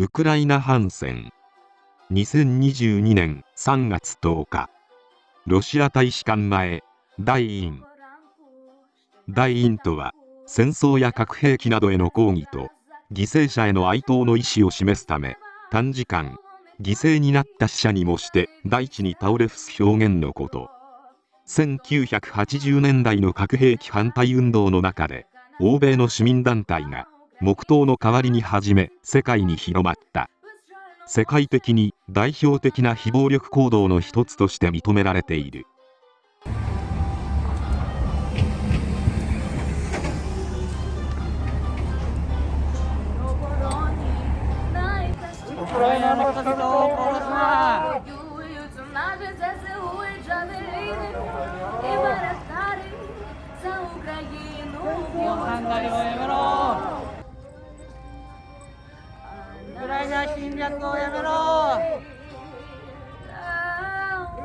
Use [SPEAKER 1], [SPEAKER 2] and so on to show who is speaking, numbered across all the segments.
[SPEAKER 1] ウクライナ反戦。2022年3月10日。ロシア大使館前。大院大院とは戦争や核兵器などへの抗議と犠牲者への哀悼の意思を示すため短時間犠牲になった死者にもして大地に倒れ伏す表現のこと。1980年代の核兵器反対運動の中で欧米の市民団体が黙祷の代わりに始め世界に広まった。世界的に代表的な非暴力行動の一つとして認められている。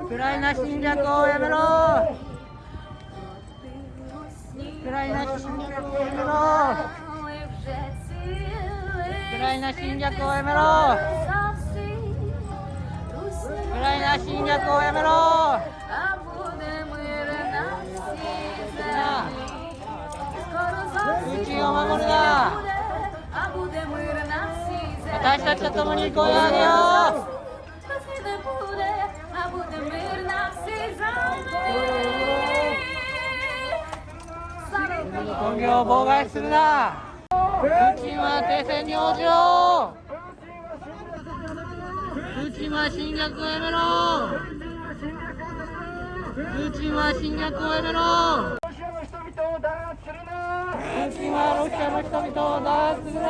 [SPEAKER 2] ウクライナ侵略をやめろウクライナ侵略をやめろウクライナ侵略をやめろウクライナ侵略をやめろプーチンを守るな私たちと共に声を上げよう工業を妨害するな。プーチンは停戦に応じろ。プーチンは侵略をやめろ。プーチンは侵略をやめろ。プーチンはロシアの人々を弾圧するな。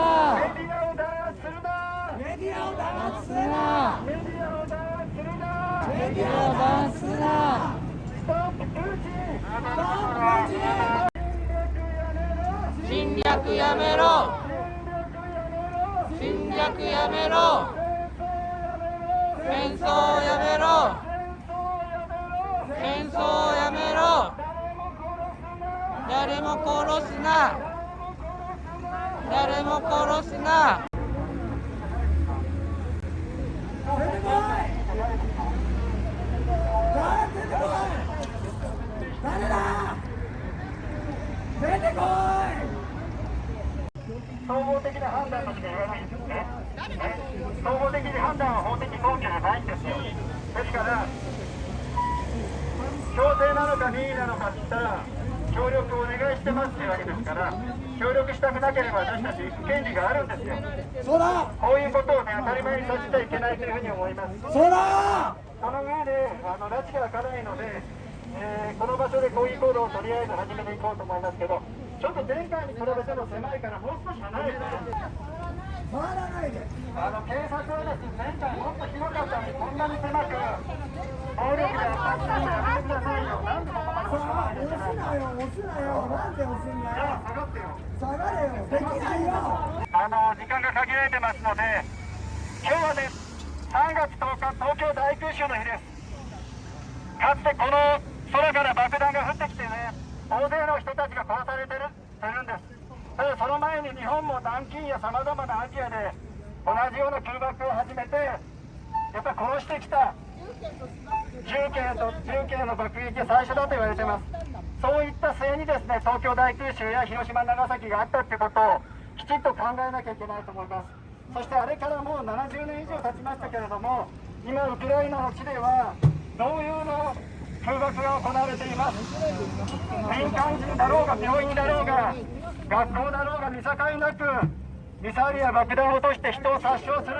[SPEAKER 2] メディアを弾圧するな。メディアを弾圧するな。侵略やめろ。侵略やめろ。戦争やめろ。戦争やめろ。誰も殺すな。誰も殺すな
[SPEAKER 3] 誰だ出てこ
[SPEAKER 4] 総合的な判断としか言わないんですね。総合的に判断は法的根拠がないんですよ。ですから、強制なのか任意なのかって言ったら、協力をお願いしてますっていうわけですから、協力したくなければ私たち権利があるんですよ。
[SPEAKER 3] いそうだ
[SPEAKER 4] こういうことをね、当たり前にさせちゃいけないというふうに思います。
[SPEAKER 3] そうだ
[SPEAKER 4] その上で、あの拉致が開かないので、えーこの場所で抗議行動をとりあえず始めていこうと思いますけど、ちょっと前回に比べても狭いから、もう少し離れて、
[SPEAKER 3] 回らないで
[SPEAKER 4] あの警察はですね、前回もっと広かった。のに、こんなに狭く、暴力で圧迫するのやめてくださいよ、なんでここまで
[SPEAKER 3] さ
[SPEAKER 4] 押
[SPEAKER 3] あ押すなよ押すなよなんで押すんだよ
[SPEAKER 4] 下がってよ。
[SPEAKER 3] 下がれよできないよ
[SPEAKER 4] あの時間が限られてますので、今日はね、3月10日、東京大空襲の日です。かつてこの空から爆弾が降ってきてね、大勢の人た。ちが殺されてるてるんです。ただその前に日本も南京やさまざまなアジアで同じような空爆を始めて、やっぱり殺してきた重慶と重慶の爆撃が最初だと言われてます。そういった末にですね、東京大空襲や広島、長崎があったってことをきちんと考えなきゃいけないと思います。そしてあれからもう70年以上経ちましたけれども、今、ウクライナの地では、同様の空爆が行われています。民間人だろうが、病院だろうが、学校だろうが、見境なく、ミサイルや爆弾を落として人を殺傷する、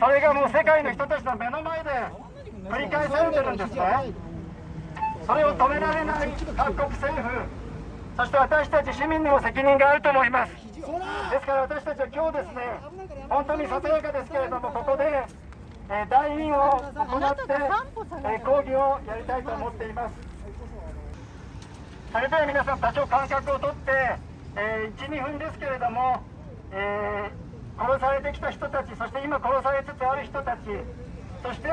[SPEAKER 4] それがもう世界の人たちの目の前で繰り返されてるんですね。それを止められない各国政府、そして私たち市民にも責任があると思います。ですから私たちは今日ですね、本当にささやかですけれども、ここで、えー、大委員を行って、えー抗議をやりたいと思っています。それでは皆さん、多少間隔をとって、えー、1、2分ですけれども、えー殺されてきた人たち、そして今殺されつつある人たち、そして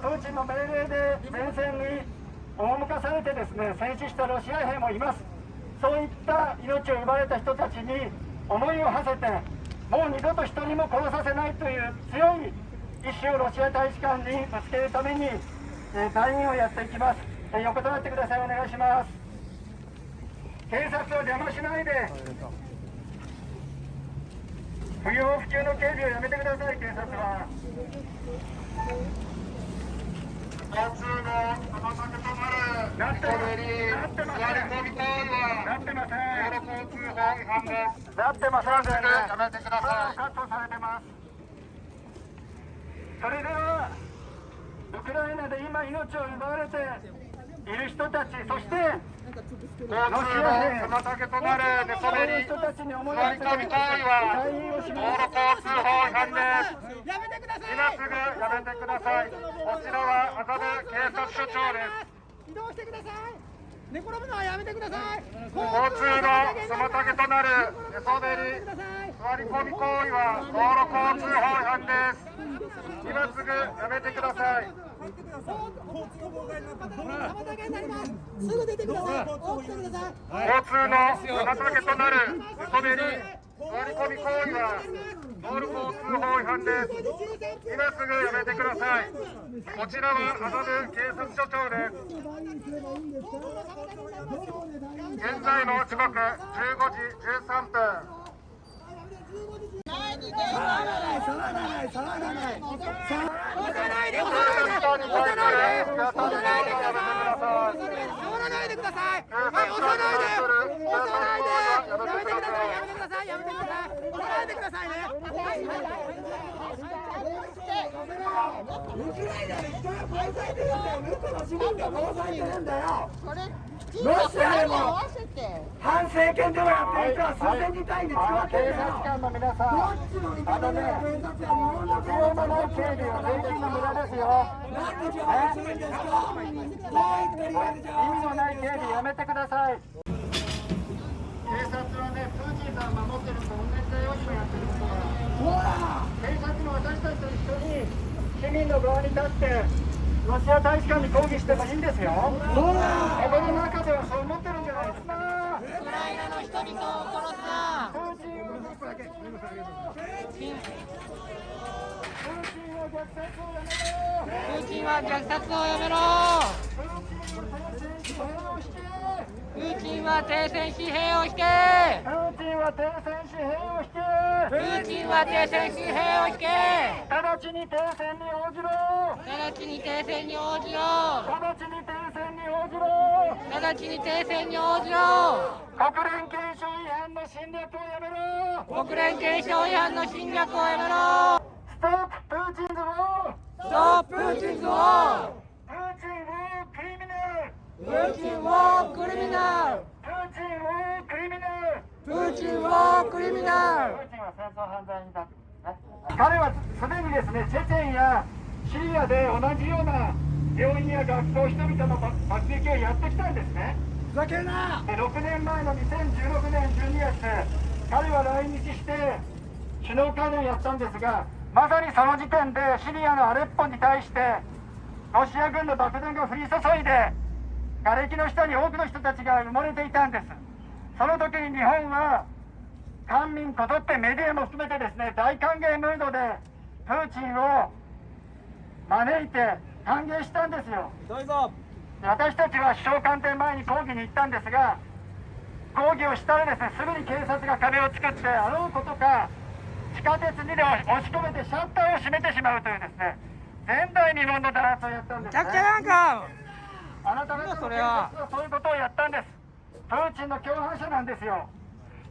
[SPEAKER 4] プーチンの命令で前線に赴かされてですね戦死したロシア兵もいます。そういった命を奪われた人たちに思いを馳せてもう二度と人にも殺させないという強い意志をロシア大使館にぶつけるために、えー、隊員をやっていきます、え、横たわってください。お願いします。警察を邪魔しないで。不要不急の警備をやめてください警察は。交通の妨げとなる。なってませんなってません道路交通法違反ですなってませんやめてください。カットされてますそれではウクライナで今命を奪われている人たちそして交通の妨げとなる寝そべり座り込み行為は道路交通法違反です。
[SPEAKER 2] やめてください。
[SPEAKER 4] 今すぐやめてください。こちらは麻布警察署長です。
[SPEAKER 2] 移動してください。寝転ぶのはやめてください。
[SPEAKER 4] 交通の妨げとなる寝そべり座り込み行為は道路交通法違反です。今すぐやめてください交通の妨げとなる寝そべり座り込み行為は道路交通法違反です。今すぐやめてください。こちらは麻布警察署長です現在の時刻15時13分
[SPEAKER 2] 押さないで押さないで押さないで押さないでください押さないでください触らないでくださいはい押さないで押さないでやめてくださいやめてくださいやめてください押さないでくださいね
[SPEAKER 5] ウクライナで人が殺されてるんだよロシアでも反政権でもやって。る人は数千人単位で使ってるんだよ。
[SPEAKER 4] 警察官の皆さん
[SPEAKER 5] どっちの味方で警察は日本の
[SPEAKER 4] 必要のない警備は税金の無駄ですよ。
[SPEAKER 5] なんで邪魔するんですかどう言ってるかで
[SPEAKER 4] 意味のない警備やめてください。警察はねプーチンさんを守ってるのと同じだよ今やってることは。警察も私たちと一緒に市民の側に立ってロシア大使館に抗議してもいいんですよ。心の中ではそう思ってるんじゃないですか
[SPEAKER 2] ウクライナの人々を殺すな
[SPEAKER 4] プーチンをプーチンを虐殺をやめろ
[SPEAKER 2] プーチンは虐殺をやめろ
[SPEAKER 4] プーチンは停戦紙幣を引け
[SPEAKER 2] プーチンは停戦紙幣を引け
[SPEAKER 4] プーチンは停戦紙幣を引けちに停戦に応じろ
[SPEAKER 2] 直ちに停戦に応じろ。
[SPEAKER 4] 直ちに停戦に応じろ。
[SPEAKER 2] 直ちに停戦に応じろ。
[SPEAKER 4] 国連憲章違反の侵略をやめろ。
[SPEAKER 2] 国連憲章違反の侵略をやめろ。
[SPEAKER 4] ストッププーチンズウォー
[SPEAKER 2] ストッププーチンズウォー
[SPEAKER 4] プーチンウォークリミナル。
[SPEAKER 2] プーチンウォークリミナル。
[SPEAKER 4] プーチンウォークリミナル。
[SPEAKER 2] プーチンウォークリミナル
[SPEAKER 4] プーチンは戦争犯罪人だ、ね、彼はすでにですねチェチェンやシリアで同じような病院や学校人々の爆撃をやってきたんですね。
[SPEAKER 5] ふざけんな！
[SPEAKER 4] で6年前の2016年12月彼は来日して首脳会談をやったんですがまさにその時点でシリアのアレッポに対してロシア軍の爆弾が降り注いで瓦礫の下に多くの人たちが埋もれていたんです。その時に日本は官民こぞってメディアも含めてですね大歓迎ムードでプーチンを招いて歓迎したんですよ。私たちは首相官邸前に抗議に行ったんですが抗議をしたらですねすぐに警察が壁を作ってあろうことか地下鉄にで押し込めてシャッターを閉めてしまうというですね前代未聞の弾圧をやったんです、ね、
[SPEAKER 2] なんか。
[SPEAKER 4] あなた方の警察はそういうことをやったんです。プーチンの共犯者なんですよ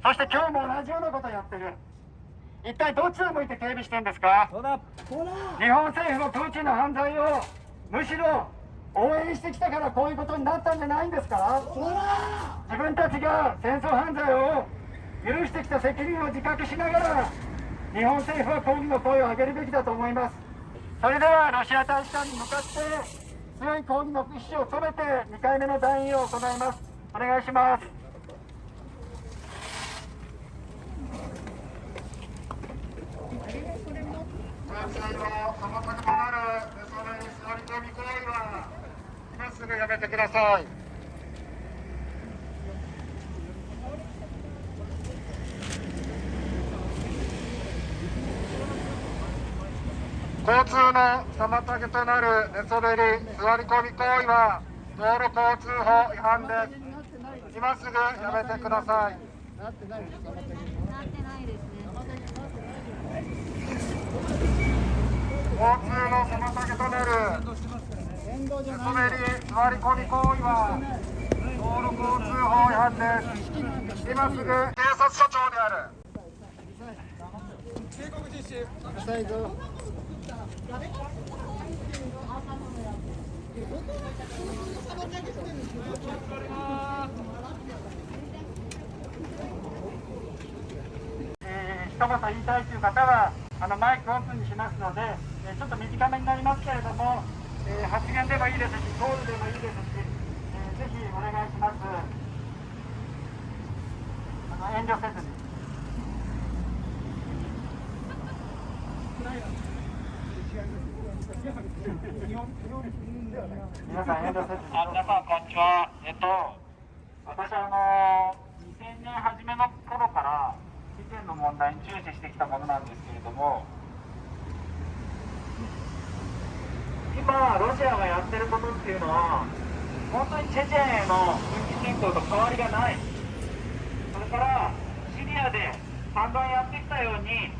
[SPEAKER 4] そして今日も同じようなことをやってる。一体どっちを向いて警備してんですか？日本政府もプーチンの犯罪をむしろ応援してきたからこういうことになったんじゃないんですか？自分たちが戦争犯罪を許してきた責任を自覚しながら日本政府は抗議の声を上げるべきだと思います。それではロシア大使館に向かって強い抗議の意思を込めて2回目の団員を行います。お願いします
[SPEAKER 5] 妨げとなる座り込み行為は
[SPEAKER 4] 今すぐやめてください。交通の妨げとなる寝そべり、座り込み行為は道路交通法違反です。今すぐやめてください。交通の妨げとなる
[SPEAKER 5] 沿道じゃ
[SPEAKER 4] 寝そべり座り込み行為は道路交通法違反です今すぐ警察署長である
[SPEAKER 5] 浅いぞ
[SPEAKER 4] えー一言言いたいという方はあのマイクオープンにしますので、えーちょっと短めになりますけれども、えー発言でもいいですしコールでもいいですし、えーぜひお願いします。あの遠慮せずに。皆さん遠慮せずに。あ皆さんこんにちは。えっと私あの2000年初めの頃から事件の問題に注視してきたものなんですけれども今ロシアがやってることっていうのは本当にチェチェンへの軍事侵攻と変わりがない。それからシリアで散々やってきたように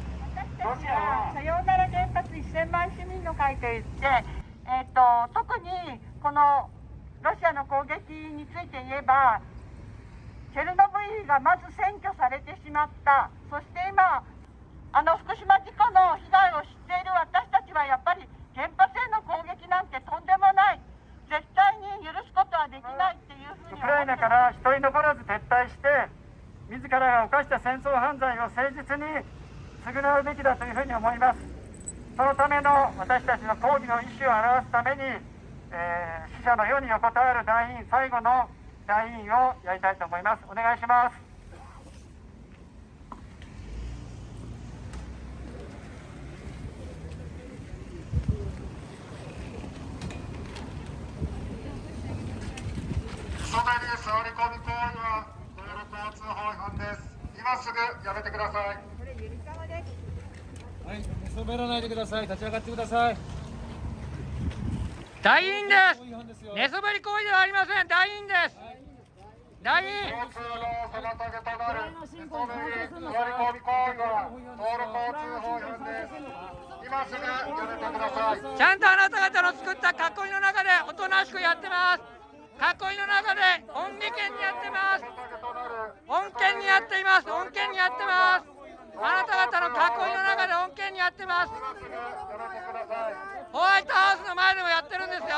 [SPEAKER 4] ロシアは
[SPEAKER 6] さようなら原発1000万市民の会といって、えー、と特にこのロシアの攻撃について言えばチェルノブイリがまず占拠されてしまった。そして今あの福島事故の被害を知っている私たちはやっぱり原発への攻撃なんてとんでもない。絶対に許すことはできないっていうふうに
[SPEAKER 4] ウクライナから一人残らず撤退して自らが犯した戦争犯罪を誠実に償うべきだというふうに思います。そのための私たちの抗議の意思を表すために、えー死者の世に横たわる団員最後の団員をやりたいと思います。お願いします人目に座り込み行為は道路交通法違反です今すぐやめてください。
[SPEAKER 5] はい寝そべらないでください。立ち上がってください。
[SPEAKER 2] 団員で
[SPEAKER 5] す。
[SPEAKER 2] 寝そべり行為ではありません。団員です。団員。
[SPEAKER 4] 交通の妨げとなる寝そべり座り込み行為は道路交通法違反です今すぐやめてください
[SPEAKER 2] ちゃんとあなた方の作った囲いの中でおとなしくやってます囲いの中で恩義権にやってます恩権にやっています。恩権にやってます。あなた方の囲いの中で恩権にやってます。ホワイトハウスの前でもやってるんですよ。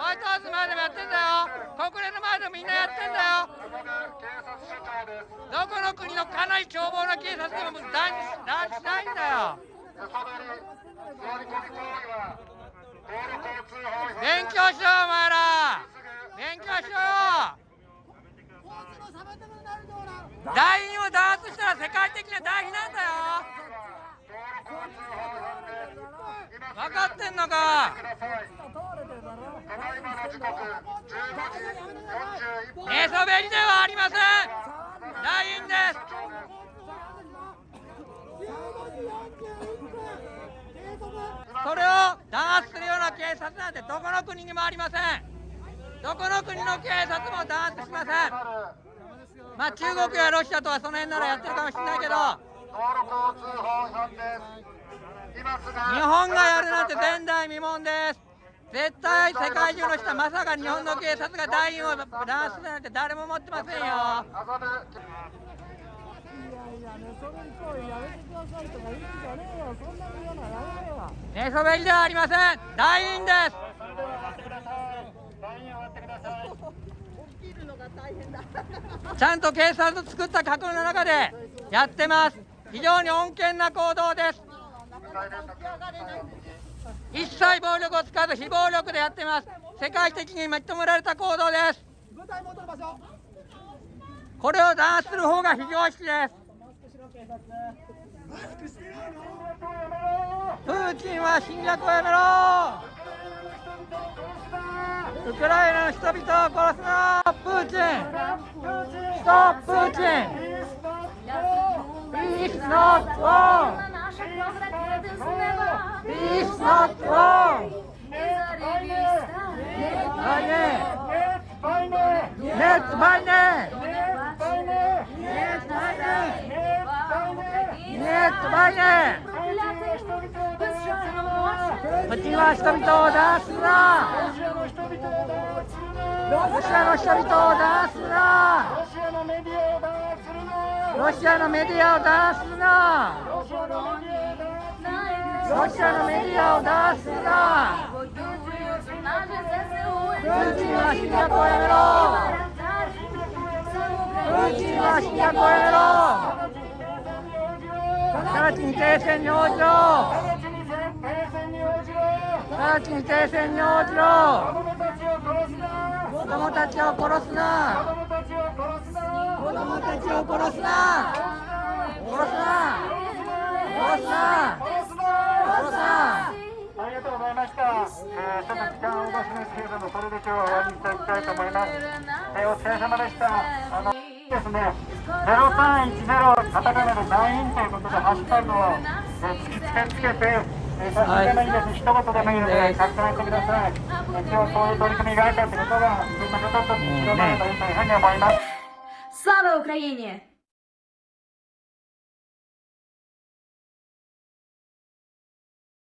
[SPEAKER 2] ホワイトハウスの前でもやってんだよ。国連の前でもみんなやってんだよ。どこの国のかなり凶暴な警察でも断断しないんだよ。勉強しろよお前ら。勉強しろよ団員を弾圧したら世界的な大非難だよ。分かってんのか。寝そべりではありません。団員です。それを弾圧するような警察なんてどこの国にもありません。どこの国の警察も弾圧しません。まあ中国やロシアとはその辺ならやってるかもしれないけど日本がやるなんて前代未聞です。絶対世界中の人はまさか日本の警察が団員を弾圧すなんて誰も思ってませんよ。
[SPEAKER 5] いやいや寝そべり行為やめてくださいとか言うんじゃねえよそんなに言うのはやめろよ
[SPEAKER 2] 寝そべりではありません。団員です。ちゃんと警察の作った囲いの中でやってます。非常に穏健な行動です。一切暴力を使わず非暴力でやってます。世界的に認められた行動です。これを弾圧する方が非常識です。プーチンは侵略をやめろウクライナの人々を殺すなプーチンストップーチン Peace not war!
[SPEAKER 7] Peace not war! Net
[SPEAKER 2] meine! Net meine! Net meine! Net meine! バイネ Let's バイネ Let's バイネうちは人々を弾圧すな。ロシアの人々を弾圧すな。ロシアのメディアを弾圧すな。ロシアのメディアを弾圧すな。プーチンは侵略をやめろ。プーチンは侵略をやめろ。直ちに停戦に応じろ直ちに停戦に応じろ子供たちを殺すな。子供たちを殺すな。殺すな。殺すな。殺すな。
[SPEAKER 4] ありがとうございました。えー、ちょっと時間をお出しですけれども、それで今日は終わりにしていきたいと思います。えー、お疲れ様でした。あのですね、0310カタカナで団員ということで、ハッシュタグを突きつけつけて、えー、写真でもいいです、一言でもいいので、書き留めてください。今日そういう取り組みがあったということが、自分のこっと広がればいいというふうに思います。
[SPEAKER 7] Слава Украине!